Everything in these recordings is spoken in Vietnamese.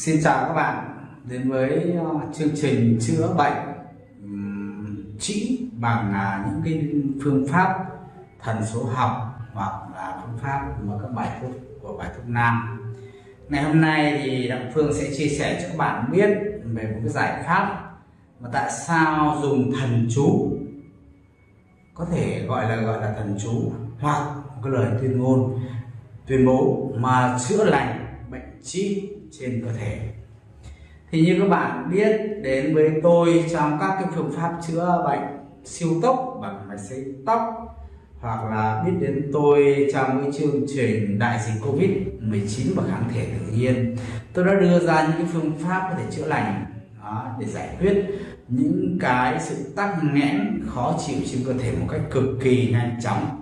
Xin chào các bạn, đến với ờ, chương trình chữa bệnh trị bằng à, những cái phương pháp thần số học hoặc là phương pháp mà các bài thuốc của bài thuốc nam. Ngày hôm nay thì Đặng Phương sẽ chia sẻ cho các bạn biết về một cái giải pháp mà tại sao dùng thần chú, có thể gọi là gọi là thần chú hoặc một cái lời tuyên ngôn, tuyên bố mà chữa lành bệnh trị trên cơ thể. Thì như các bạn biết đến với tôi trong các cái phương pháp chữa bệnh siêu tốc bằng máy xấy tóc hoặc là biết đến tôi trong cái chương trình đại dịch covid 19 và kháng thể tự nhiên tôi đã đưa ra những cái phương pháp có thể chữa lành đó, để giải quyết những cái sự tắc nghẽn khó chịu trên cơ thể một cách cực kỳ nhanh chóng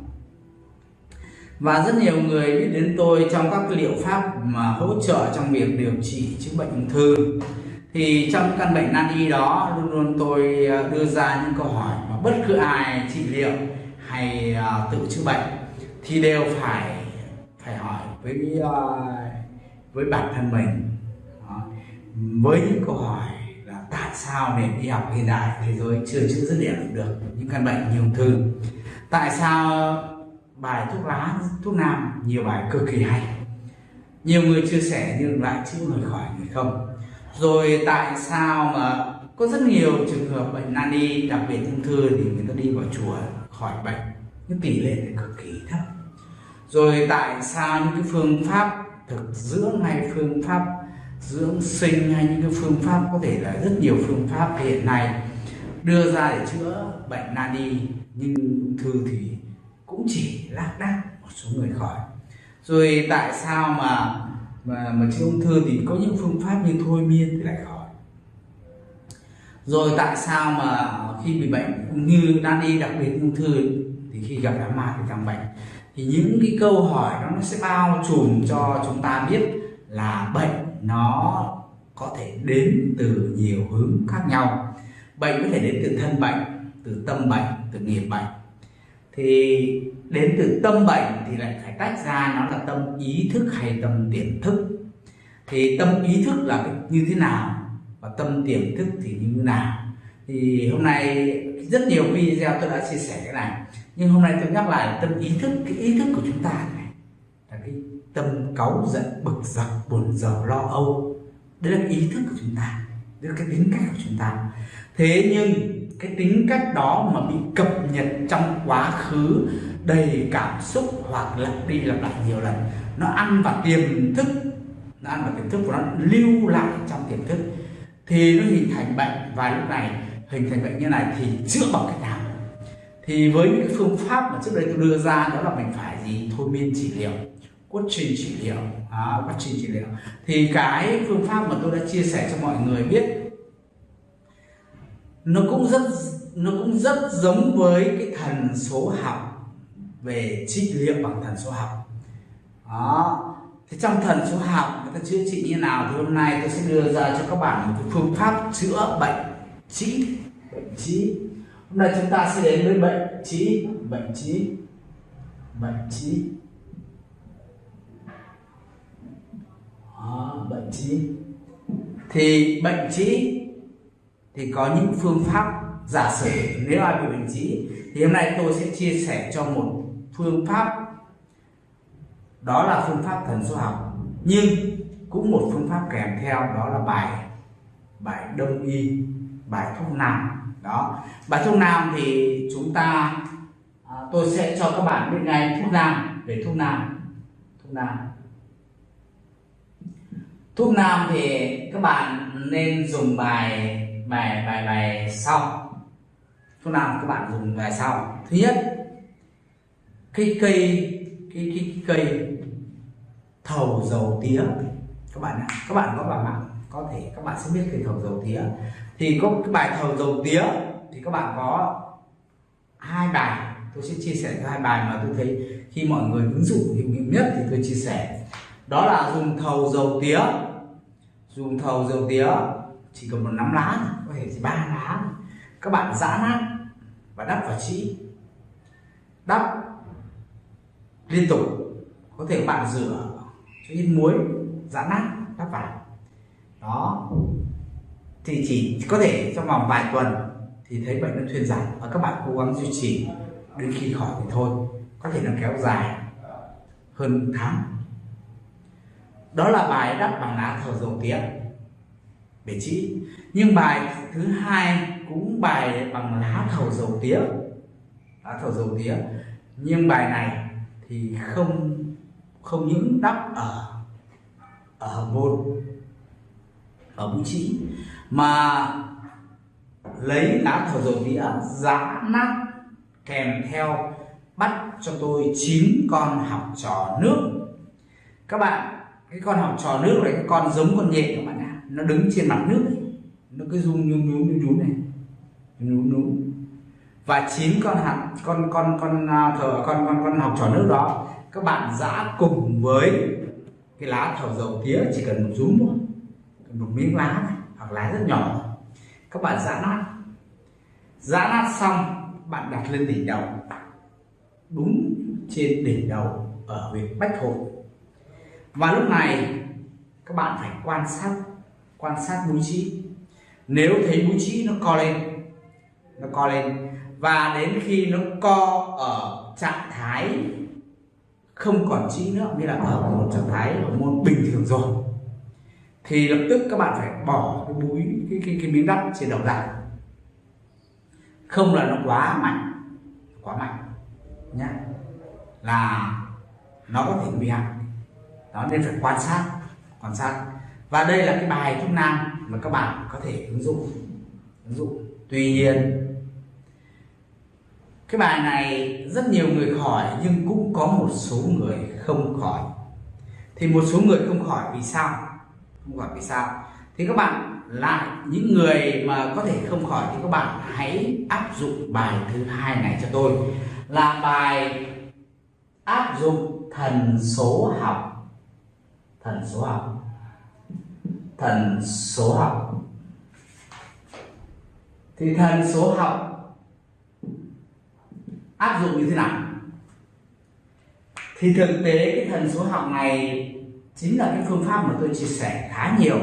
và rất nhiều người biết đến tôi trong các liệu pháp mà hỗ trợ trong việc điều trị chữa bệnh ung thư. Thì trong căn bệnh nan y đó, luôn luôn tôi à, đưa ra những câu hỏi mà bất cứ ai trị liệu hay à, tự chữa bệnh thì đều phải phải hỏi với à, với bản thân mình. Với những câu hỏi là tại sao nền y học hiện đại thế giới chưa chữa dứt điểm được những căn bệnh như ung thư? Tại sao bài thuốc lá, thuốc nam, nhiều bài cực kỳ hay. Nhiều người chia sẻ nhưng lại chữa người khỏi người không. Rồi tại sao mà có rất nhiều trường hợp bệnh nan y, đặc biệt ung thư thì người ta đi vào chùa khỏi bệnh? Nhưng tỷ lệ thì cực kỳ thấp. Rồi tại sao những cái phương pháp thực dưỡng hay phương pháp dưỡng sinh hay những cái phương pháp, có thể là rất nhiều phương pháp hiện nay đưa ra để chữa bệnh nan y nhưng ung thư thì cũng chỉ lác đác một số người khỏi. Rồi tại sao mà mà mà chữa ung thư thì có những phương pháp như thôi miên thì lại khỏi? Rồi tại sao mà khi bị bệnh như nan y đặc biệt ung thư thì khi gặp đám ma thì càng bệnh? Thì những cái câu hỏi đó nó sẽ bao trùm cho chúng ta biết là bệnh nó có thể đến từ nhiều hướng khác nhau. Bệnh có thể đến từ thân bệnh, từ tâm bệnh, từ nghiệp bệnh thì đến từ tâm bệnh thì lại phải tách ra, nó là tâm ý thức hay tâm tiềm thức. Thì tâm ý thức là như thế nào và tâm tiềm thức thì như thế nào? Thì hôm nay rất nhiều video tôi đã chia sẻ cái này, nhưng hôm nay tôi nhắc lại tâm ý thức, cái ý thức của chúng ta này là cái tâm cáu giận, bực dọc, buồn rầu lo âu. Đây là cái ý thức của chúng ta đây là cái tính cách của chúng ta. Thế nhưng cái tính cách đó mà bị cập nhật trong quá khứ đầy cảm xúc hoặc lặp đi lặp lại nhiều lần nó ăn vào tiềm thức nó ăn vào tiềm thức của nó lưu lại trong tiềm thức. Thì nó hình thành bệnh và lúc này hình thành bệnh như này thì chữa bằng cách nào? Thì với những cái phương pháp mà trước đây tôi đưa ra đó là mình phải gì? Thôi miên trị liệu quá trình trị liệu à, quá trình trị liệu. Thì cái phương pháp mà tôi đã chia sẻ cho mọi người biết nó cũng rất nó cũng rất giống với cái thần số học về trị liệu bằng thần số học. Đó. Thế trong thần số học người ta chữa trị như nào thì hôm nay tôi sẽ đưa ra cho các bạn một cái phương pháp chữa bệnh trí bệnh trí. Hôm nay chúng ta sẽ đến với bệnh trí bệnh trí bệnh trí. Đó, bệnh trí. Thì bệnh trí thì có những phương pháp giả sử nếu ai bị bệnh trí thì hôm nay tôi sẽ chia sẻ cho một phương pháp. Đó là phương pháp thần số học nhưng cũng một phương pháp kèm theo đó là bài bài đông y bài thuốc nam. Đó bài thuốc nam thì chúng ta à, tôi sẽ cho các bạn biết ngay thuốc nam về thuốc nam. Thuốc nam. Thuốc nam thì các bạn nên dùng bài bài bài bài sau. Thuốc nào các bạn dùng bài sau? Thứ nhất cái cây cái, cái, cái cây thầu dầu tía. Các bạn các bạn có vào mạng có thể các bạn sẽ biết cây thầu dầu tía. Thì có cái bài thầu dầu tía thì các bạn có hai bài. Tôi sẽ chia sẻ hai bài mà tôi thấy khi mọi người ứng dụng hiệu nghiệm nhất thì tôi chia sẻ. Đó là dùng thầu dầu tía. Dùng thầu dầu tía chỉ cần một nắm lá có thể chỉ ba lá các bạn giã nát và đắp vào trĩ đắp liên tục, có thể bạn rửa cho ít muối, giã nát, đắp vào. Đó. Thì chỉ có thể trong vòng vài tuần thì thấy bệnh nó thuyên giảm và các bạn cố gắng duy trì đến khi khỏi thì thôi. Có thể nó kéo dài hơn tháng. Đó là bài đắp bằng lá thảo dầu tiếng về trĩ nhưng bài thứ hai cũng bài bằng lá thầu dầu tía. Lá thầu dầu tía. Nhưng bài này thì không không những đắp ở ở hầm môn, ở mũi trĩ mà lấy lá thầu dầu tía giá nát kèm theo bắt cho tôi chín con học trò nước. Các bạn, cái con học trò nước này, cái con giống con nhện các bạn nó đứng trên mặt nước ấy. nó cứ rung nhún nhún nhún nhún này. Nhún nhún và chín con hạt con con con à, thờ con con con học trò nước đó các bạn giã cùng với cái lá thảo dầu tía chỉ cần một rúm thôi. Một miếng lá này, hoặc lá rất nhỏ. Các bạn giã nát. Giã nát xong bạn đặt lên đỉnh đầu. Đúng trên đỉnh đầu ở huyện bách hội. Và lúc này các bạn phải quan sát quan sát mũi trĩ nếu thấy mũi trĩ nó co lên nó co lên. Và đến khi nó co ở trạng thái không còn trĩ nữa nghĩa là ở một trạng thái ở môn bình thường rồi thì lập tức các bạn phải bỏ cái mũi cái, cái, cái miếng đắp trên đầu ra không là nó quá mạnh quá mạnh nhá. Là nó có thể nguy hại. Đó nên phải quan sát quan sát và đây là cái bài thuốc nam mà các bạn có thể ứng dụng. Ứng dụng. Tuy nhiên, cái bài này rất nhiều người khỏi nhưng cũng có một số người không khỏi. Thì một số người không khỏi vì sao? Không khỏi vì sao? Thì các bạn lại, những người mà có thể không khỏi thì các bạn hãy áp dụng bài thứ hai này cho tôi. Là bài áp dụng thần số học. Thần số học thần số học. Thì thần số học áp dụng như thế nào? Thì thực tế cái thần số học này chính là cái phương pháp mà tôi chia sẻ khá nhiều.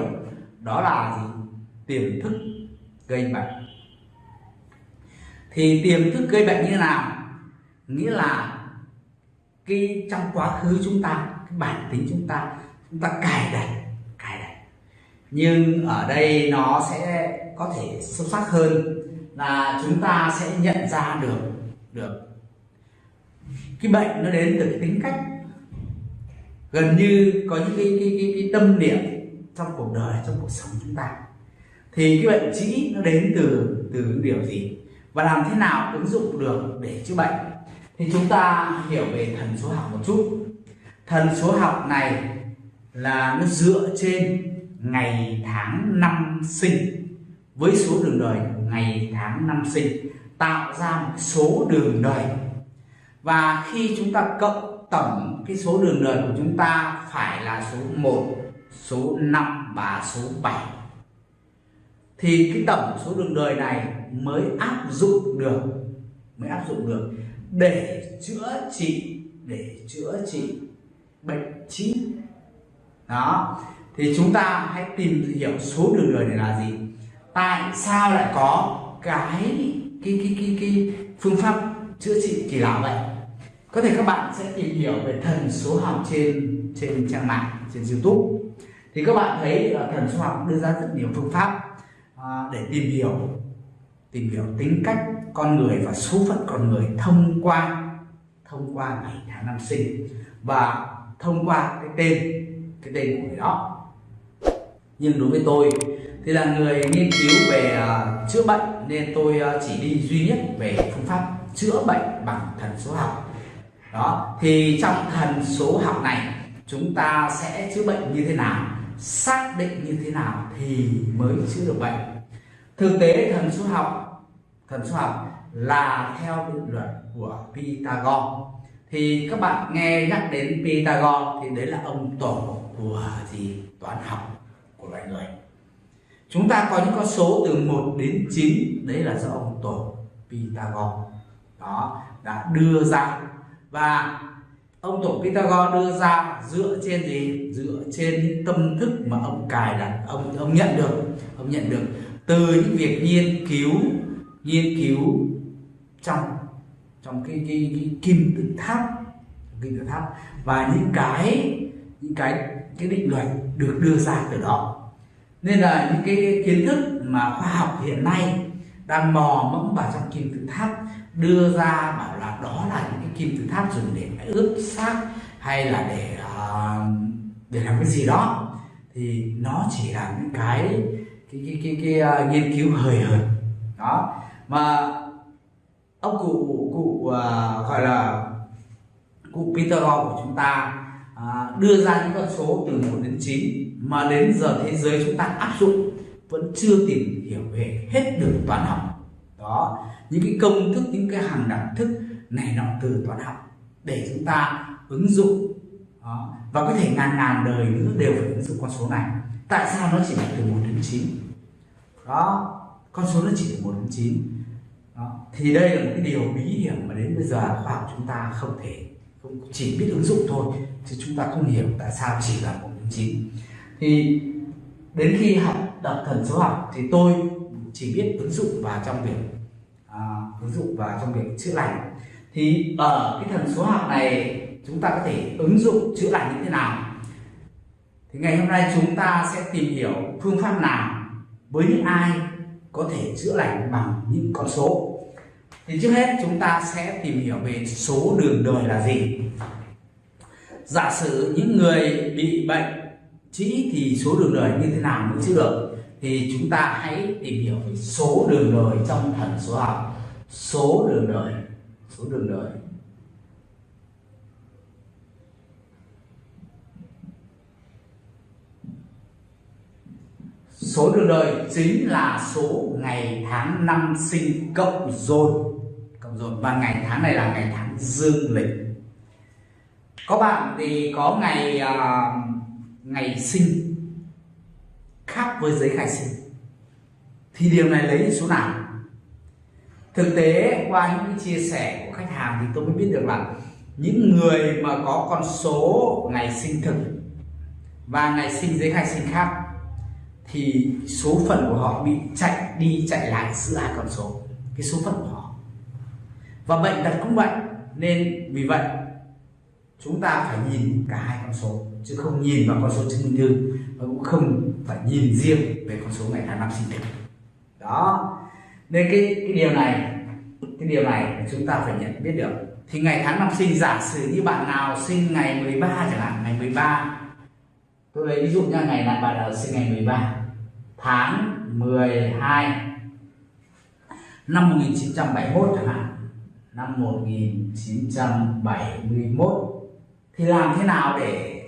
Đó là gì? Tiềm thức gây bệnh. Thì tiềm thức gây bệnh như thế nào? Nghĩa là cái trong quá khứ chúng ta, cái bản tính chúng ta chúng ta cài đặt cài đặt nhưng ở đây nó sẽ có thể sâu sắc hơn là chúng ta sẽ nhận ra được được cái bệnh nó đến từ cái tính cách. Gần như có những cái cái cái, cái tâm niệm trong cuộc đời trong cuộc sống chúng ta. Thì cái bệnh trĩ nó đến từ từ điều gì? Và làm thế nào ứng dụng được để chữa bệnh? Thì chúng ta hiểu về thần số học một chút. Thần số học này là nó dựa trên ngày tháng năm sinh. Với số đường đời ngày tháng năm sinh, tạo ra một số đường đời. Và khi chúng ta cộng tổng cái số đường đời của chúng ta phải là số 1 số 5 và số 7 thì cái tổng số đường đời này mới áp dụng được, mới áp dụng được để chữa trị, để chữa trị bệnh trí. Đó thì chúng ta hãy tìm hiểu số đường đời này là gì. Tại sao lại có cái cái cái cái, cái phương pháp chữa trị kỳ lạ vậy? Có thể các bạn sẽ tìm hiểu về thần số học trên trên trang mạng trên youtube. Thì các bạn thấy là thần số học đưa ra rất nhiều phương pháp à, để tìm hiểu tìm hiểu tính cách con người và số phận con người thông qua thông qua ngày tháng năm sinh và thông qua cái tên cái tên của người đó nhưng đối với tôi thì là người nghiên cứu về uh, chữa bệnh nên tôi uh, chỉ đi duy nhất về phương pháp chữa bệnh bằng thần số học. Đó thì trong thần số học này chúng ta sẽ chữa bệnh như thế nào xác định như thế nào thì mới chữa được bệnh. Thực tế thần số học thần số học là theo định luật của Pythagore. Thì các bạn nghe nhắc đến Pythagore thì đấy là ông tổ của gì? Toán học của loài người. Chúng ta có những con số từ 1 đến 9 đấy là do ông tổ Pythagore đó đã đưa ra. Và ông tổ Pythagore đưa ra dựa trên gì? Dựa trên những tâm thức mà ông cài đặt ông ông nhận được ông nhận được từ những việc nghiên cứu nghiên cứu trong trong cái cái, cái kim tự tháp kim tự tháp. Và những cái những cái cái định luật được đưa ra từ đó. Nên là những cái kiến thức mà khoa học hiện nay đang mò mẫm vào trong kim tự tháp đưa ra bảo là đó là những cái kim tự tháp dùng để ướp xác hay là để uh, để làm cái gì đó thì nó chỉ là những cái cái cái cái, cái, cái uh, nghiên cứu hời hợt. Đó. Mà ông cụ cụ uh, gọi là cụ Pythagore của chúng ta à, đưa ra những con số từ 1 đến 9 mà đến giờ thế giới chúng ta áp dụng vẫn chưa tìm hiểu về hết được toán học đó những cái công thức những cái hàng đẳng thức này nọ từ toán học để chúng ta ứng dụng đó. và có thể ngàn ngàn đời nữa đều phải ứng dụng con số này tại sao nó chỉ là từ 1 đến 9 đó con số nó chỉ từ 1 đến 9 đó. thì đây là một cái điều bí hiểm mà đến bây giờ khoa học chúng ta không thể không chỉ biết ứng dụng thôi chứ chúng ta không hiểu tại sao chỉ là 1 đến 9 thì đến khi học đọc thần số học thì tôi chỉ biết ứng dụng vào trong việc à, ứng dụng vào trong việc chữa lành. Thì ở cái thần số học này chúng ta có thể ứng dụng chữa lành như thế nào? Thì ngày hôm nay chúng ta sẽ tìm hiểu phương pháp nào với những ai có thể chữa lành bằng những con số. Thì trước hết chúng ta sẽ tìm hiểu về số đường đời là gì giả sử những người bị bệnh trĩ thì số đường đời như thế nào mới chữa được? Thì chúng ta hãy tìm hiểu về số đường đời trong thần số học. Số đường đời, số đường đời. Số đường đời chính là số ngày tháng năm sinh cộng dồn. Cộng dồn. Và ngày tháng này là ngày tháng dương lịch có bạn thì có ngày uh, ngày sinh khác với giấy khai sinh. Thì điều này lấy số nào? Thực tế qua những chia sẻ của khách hàng thì tôi mới biết được là những người mà có con số ngày sinh thực và ngày sinh giấy khai sinh khác thì số phận của họ bị chạy đi chạy lại giữa hai con số cái số phận của họ. Và bệnh tật cũng vậy nên vì vậy chúng ta phải nhìn cả hai con số, chứ không nhìn vào con số chứng minh thư, và cũng không phải nhìn riêng về con số ngày tháng năm sinh thực đó. Nên cái cái điều này, cái điều này chúng ta phải nhận biết được. Thì ngày tháng năm sinh, giả sử như bạn nào sinh ngày 13 chẳng hạn, ngày 13 tôi lấy ví dụ nha, ngày này bạn nào sinh ngày 13 tháng 12 năm 1971 chẳng hạn. Năm 1971 thì làm thế nào để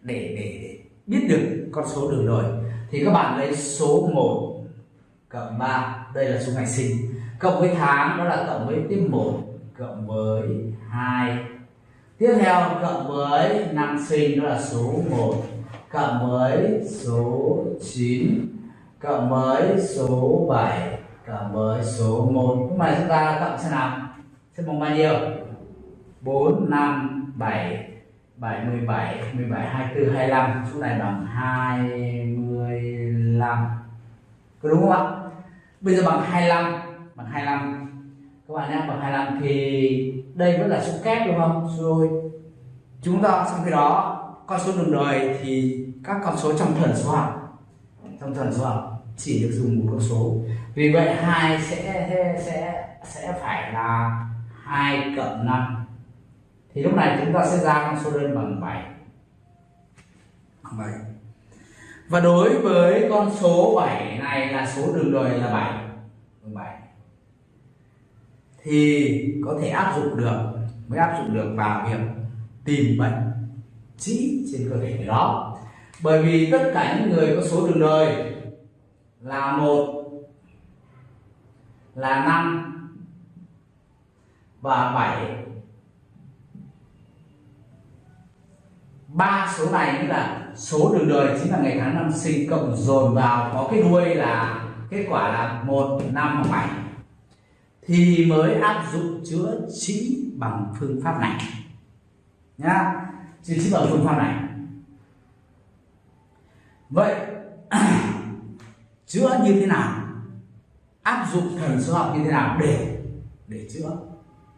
để để, để biết được con số đường đời? Thì các bạn lấy số 1 cộng 3 đây là số ngày sinh cộng với tháng đó là cộng với tiếp 1 cộng với 2 tiếp theo cộng với năm sinh đó là số 1 cộng với số 9 cộng với số 7 cộng với số 1 nhưng mà chúng ta cộng xem nào. Xem bằng bao nhiêu? 4 5 7 7 17 17 24 25 số này bằng 25 có đúng không ạ? Bây giờ bằng 25 bằng 25 các bạn nhé, bằng 25 thì đây vẫn là số kép đúng không? Số đôi chúng ta trong khi đó. Con số đường đời thì các con số trong thần số học. Trong thần số học, chỉ được dùng một con số. Vì vậy hai sẽ sẽ sẽ phải là 2 cộng 5 thì lúc này chúng ta sẽ ra con số đơn bằng 7 7 và đối với con số 7 này là số đường đời là 7 bằng 7 thì có thể áp dụng được, mới áp dụng được vào việc tìm bệnh trĩ trên cơ thể đó. Bởi vì tất cả những người có số đường đời là một, là năm và bảy ba số này nghĩa là số đường đời, chính là ngày tháng năm sinh cộng dồn vào, có cái đuôi là, kết quả là một, năm hoặc bảy. Thì mới áp dụng chữa trị bằng phương pháp này. Nhá, chữa trị bằng phương pháp này. Vậy, chữa như thế nào? Áp dụng thần số học như thế nào để để chữa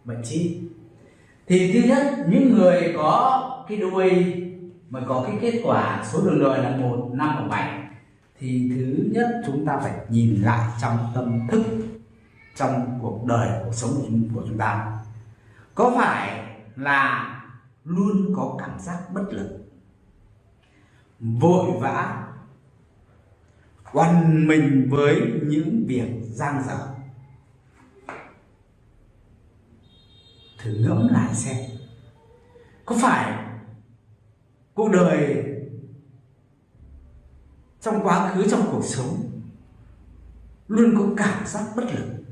bệnh trí thì thứ nhất, những người có cái đuôi mà có cái kết quả số đường đời là một, năm hoặc bảy, thì thứ nhất chúng ta phải nhìn lại trong tâm thức, trong cuộc đời, cuộc sống của chúng ta. Có phải là luôn có cảm giác bất lực, vội vã quằn mình với những việc giang dở? Thử ngẫm lại xem, có phải cuộc đời trong quá khứ trong cuộc sống luôn có cảm giác bất lực.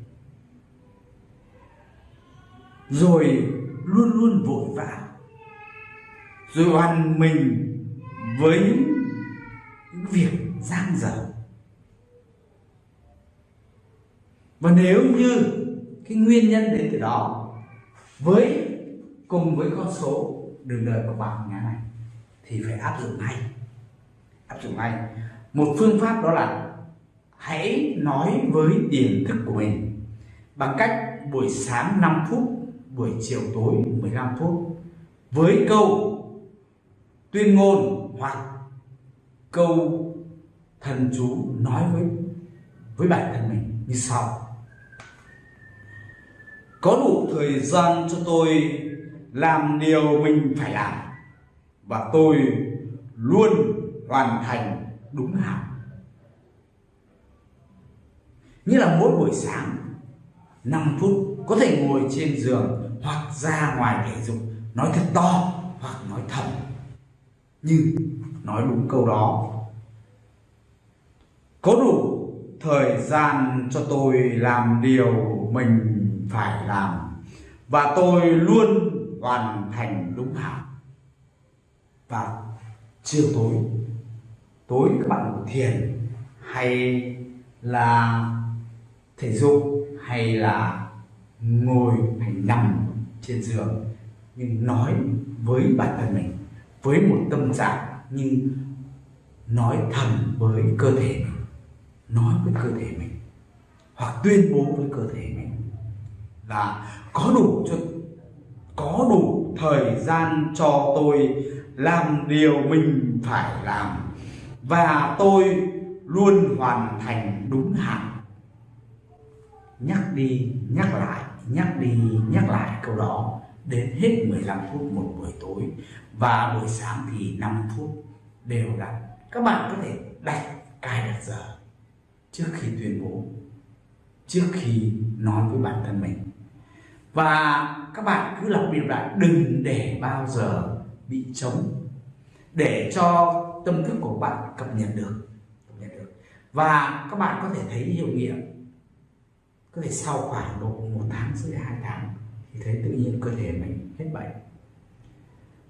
Rồi luôn luôn vội vã rồi hoàn mình với những, việc giang dở. Và nếu như cái nguyên nhân đến từ đó với cùng với con số đường đời của bạn ngày này thì phải áp dụng ngay. Áp dụng ngay. Một phương pháp đó là hãy nói với tiềm thức của mình bằng cách buổi sáng 5 phút, buổi chiều tối 15 phút với câu tuyên ngôn hoặc câu thần chú nói với với bản thân mình như sau. Có đủ thời gian cho tôi làm điều mình phải làm và tôi luôn hoàn thành đúng hạn. Như là mỗi buổi sáng 5 phút, có thể ngồi trên giường hoặc ra ngoài thể dục, nói thật to hoặc nói thầm nhưng nói đúng câu đó, có đủ thời gian cho tôi làm điều mình phải làm. Và tôi luôn hoàn thành đúng hạn và chiều tối tối các bạn ngủ thiền hay là thể dục hay là ngồi hay nằm trên giường, nhưng nói với bản thân mình, với một tâm trạng như nói thầm với cơ thể mình, nói với cơ thể mình, hoặc tuyên bố với cơ thể mình. Là có đủ cho, có đủ thời gian cho tôi làm điều mình phải làm. Và tôi luôn hoàn thành đúng hạn. Nhắc đi, nhắc lại, nhắc đi, nhắc lại câu đó đến hết 15 phút một buổi tối. Và buổi sáng thì 5 phút đều đặn. Các bạn có thể đặt cài đặt giờ trước khi tuyên bố, trước khi nói với bản thân mình. Và các bạn cứ lặp đi lặp lại, đừng để bao giờ bị trống, để cho tâm thức của bạn cập nhật được, cập nhật được. Và các bạn có thể thấy hiệu nghiệm, có thể sau khoảng độ một tháng dưới hai tháng, thì thấy tự nhiên cơ thể mình hết bệnh.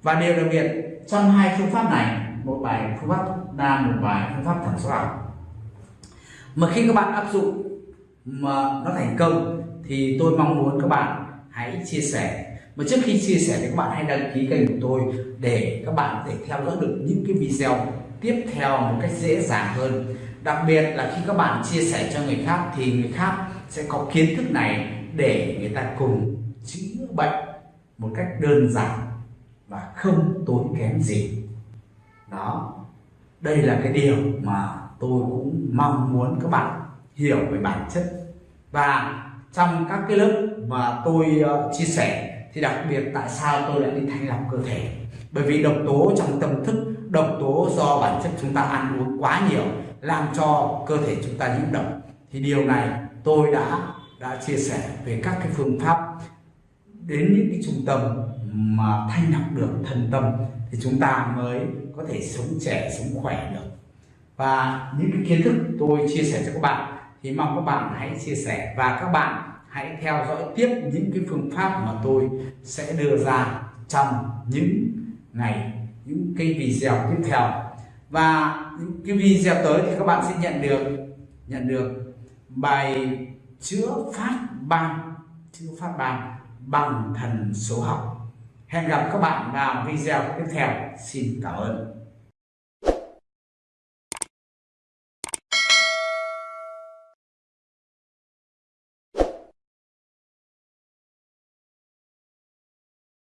Và điều đặc biệt trong hai phương pháp này, một bài phương pháp nam một bài phương pháp thẩm số học. Mà khi các bạn áp dụng mà nó thành công, thì tôi mong muốn các bạn hãy chia sẻ. Mà trước khi chia sẻ thì các bạn hãy đăng ký kênh của tôi để các bạn có thể theo dõi được những cái video tiếp theo một cách dễ dàng hơn. Đặc biệt là khi các bạn chia sẻ cho người khác thì người khác sẽ có kiến thức này để người ta cùng chữa bệnh một cách đơn giản và không tốn kém gì. Đó, đây là cái điều mà tôi cũng mong muốn các bạn hiểu về bản chất. Và trong các cái lớp mà tôi ờ, chia sẻ thì đặc biệt tại sao tôi lại đi thanh lọc cơ thể? Bởi vì độc tố trong tâm thức, độc tố do bản chất chúng ta ăn uống quá nhiều, làm cho cơ thể chúng ta nhiễm độc. Thì điều này tôi đã đã chia sẻ về các cái phương pháp đến những cái trung tâm mà thanh lọc được thân tâm thì chúng ta mới có thể sống trẻ, sống khỏe được. Và những cái kiến thức tôi chia sẻ cho các bạn thì mong các bạn hãy chia sẻ và các bạn hãy theo dõi tiếp những cái phương pháp mà tôi sẽ đưa ra trong những ngày những cái video tiếp theo. Và những cái video tới thì các bạn sẽ nhận được nhận được bài chữa phát ban, chữa phát ban bằng thần số học. Hẹn gặp các bạn vào video tiếp theo. Xin cảm ơn.